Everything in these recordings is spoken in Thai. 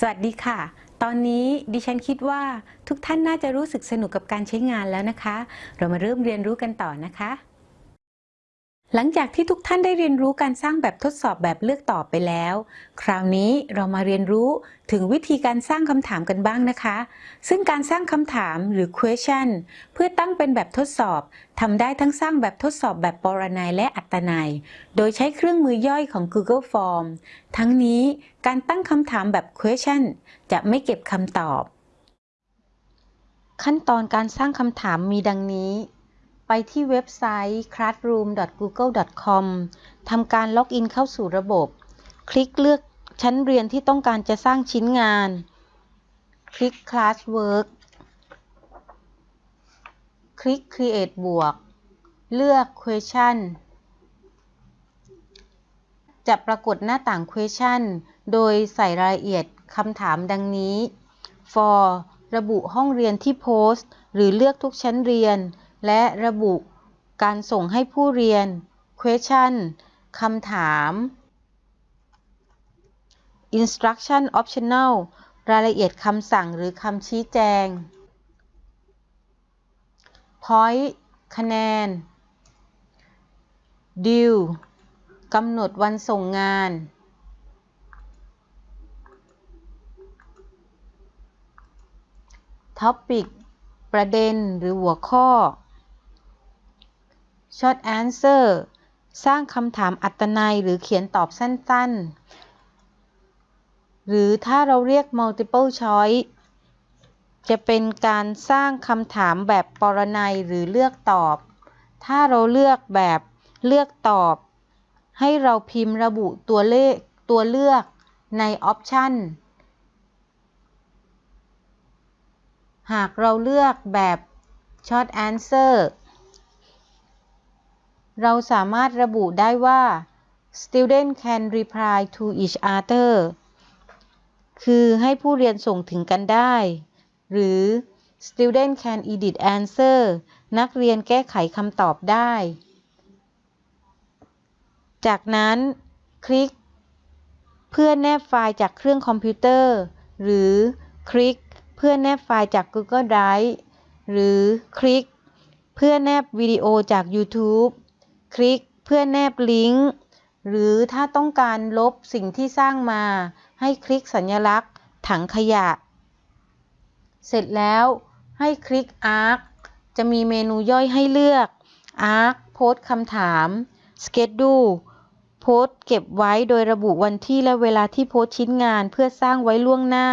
สวัสดีค่ะ ตอนนี้ดิฉันคิดว่าทุกท่านน่าจะรู้สึกสนุกกับการใช้งานแล้วนะคะ เรามาเริ่มเรียนรู้กันต่อนะคะ หลังจากที่ทุกท่านได้เรียนรู้การสร้างแบบทดสอบแบบเลือกตอบไปแล้ว คราวนี้เรามาเรียนรู้ถึงวิธีการสร้างคำถามกันบ้างนะคะ ซึ่งการสร้างคำถามหรือ question เพื่อตั้งเป็นแบบทดสอบทำได้ทั้งสร้างแบบทดสอบแบบปรนัยและอัตนัย โดยใช้เครื่องมือย่อยของ Google Form ทั้งนี้การตั้งคำถามแบบ question จะไม่เก็บคำตอบ ขั้นตอนการสร้างคำถามมีดังนี้ ไปที่เว็บไซต์ classroom.google.com ทำการล็อกอินเข้าสู่ระบบ คลิกเลือกชั้นเรียนที่ต้องการจะสร้างชิ้นงาน คลิก Classwork คลิก Create บวก เลือก Question จะปรากฏหน้าต่าง Question โดยใส่รายละเอียดคำถามดังนี้ for ระบุห้องเรียนที่โพสต์ หรือเลือกทุกชั้นเรียน และระบุการส่งให้ผู้เรียน question คำถาม instruction optional รายละเอียดคำสั่งหรือคำชี้แจง point คะแนน due กำหนดวันส่งงาน topic ประเด็นหรือหัวข้อ short answer สร้างคำถามอัตนัยหรือเขียนตอบสั้นๆ หรือถ้าเราเรียก multiple choice จะเป็นการสร้างคำถามแบบปรนัยหรือเลือกตอบ ถ้าเราเลือกแบบเลือกตอบ ให้เราพิมพ์ระบุตัวเลขตัวเลือกใน option หากเราเลือกแบบ short answer เราสามารถระบุได้ว่า student can reply to each other คือให้ผู้เรียนส่งถึงกันได้ หรือ student can edit answer นักเรียนแก้ไขคำตอบได้ จากนั้นคลิก เพื่อแนบไฟล์จากเครื่องคอมพิวเตอร์ หรือคลิก เพื่อแนบไฟล์จาก Google Drive หรือคลิก เพื่อแนบวิดีโอจาก YouTube คลิกเพื่อแนบลิงก์ หรือถ้าต้องการลบสิ่งที่สร้างมา ให้คลิกสัญลักษณ์ ถังขยะ เสร็จแล้วให้คลิก Arc จะมีเมนูย่อยให้เลือก Arc โพสต์คำถาม Schedule โพสต์เก็บไว้โดยระบุวันที่และเวลาที่โพสต์ชิ้นงานเพื่อสร้างไว้ล่วงหน้า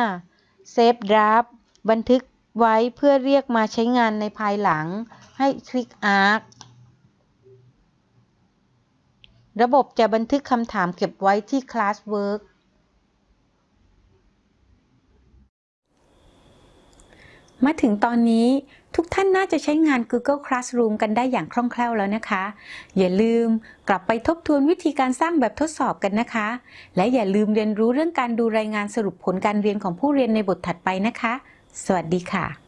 Save Draft บันทึกไว้เพื่อเรียกมาใช้งานในภายหลัง ให้คลิก Arc ระบบจะบันทึกคำถามเก็บไว้ที่ Classwork มาถึงตอนนี้ทุกท่านน่าจะใช้งาน Google Classroom กันได้อย่างคล่องแคล่วแล้วนะคะ อย่าลืมกลับไปทบทวนวิธีการสร้างแบบทดสอบกันนะคะ และอย่าลืมเรียนรู้เรื่องการดูรายงานสรุปผลการเรียนของผู้เรียนในบทถัดไปนะคะ สวัสดีค่ะ